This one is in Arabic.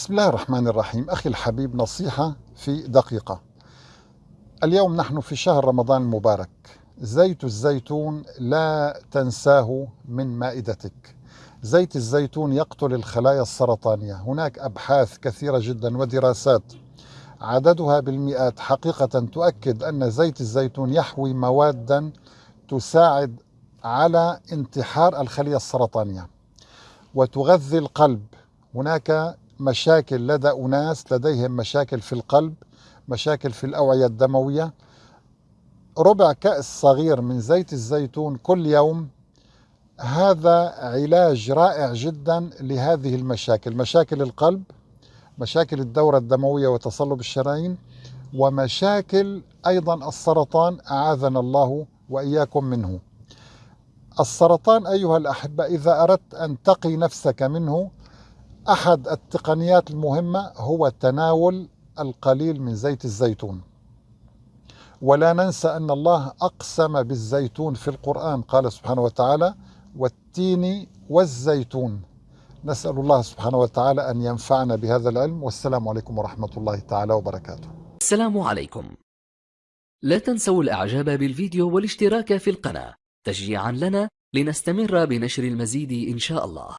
بسم الله الرحمن الرحيم. أخي الحبيب نصيحة في دقيقة. اليوم نحن في شهر رمضان المبارك. زيت الزيتون لا تنساه من مائدتك. زيت الزيتون يقتل الخلايا السرطانية. هناك أبحاث كثيرة جدا ودراسات عددها بالمئات حقيقة تؤكد أن زيت الزيتون يحوي موادا تساعد على انتحار الخلية السرطانية وتغذي القلب. هناك مشاكل لدى أناس لديهم مشاكل في القلب مشاكل في الأوعية الدموية. ربع كأس صغير من زيت الزيتون كل يوم هذا علاج رائع جدا لهذه المشاكل مشاكل القلب مشاكل الدورة الدموية وتصلب الشرايين ومشاكل أيضا السرطان أعاذنا الله وإياكم منه. السرطان أيها الأحبة إذا أردت أن تقي نفسك منه أحد التقنيات المهمة هو تناول القليل من زيت الزيتون. ولا ننسى أن الله أقسم بالزيتون في القرآن قال سبحانه وتعالى والتين والزيتون نسأل الله سبحانه وتعالى أن ينفعنا بهذا العلم. والسلام عليكم ورحمة الله تعالى وبركاته. السلام عليكم. لا تنسوا الإعجاب بالفيديو والاشتراك في القناة تشجيعا لنا لنستمر بنشر المزيد إن شاء الله.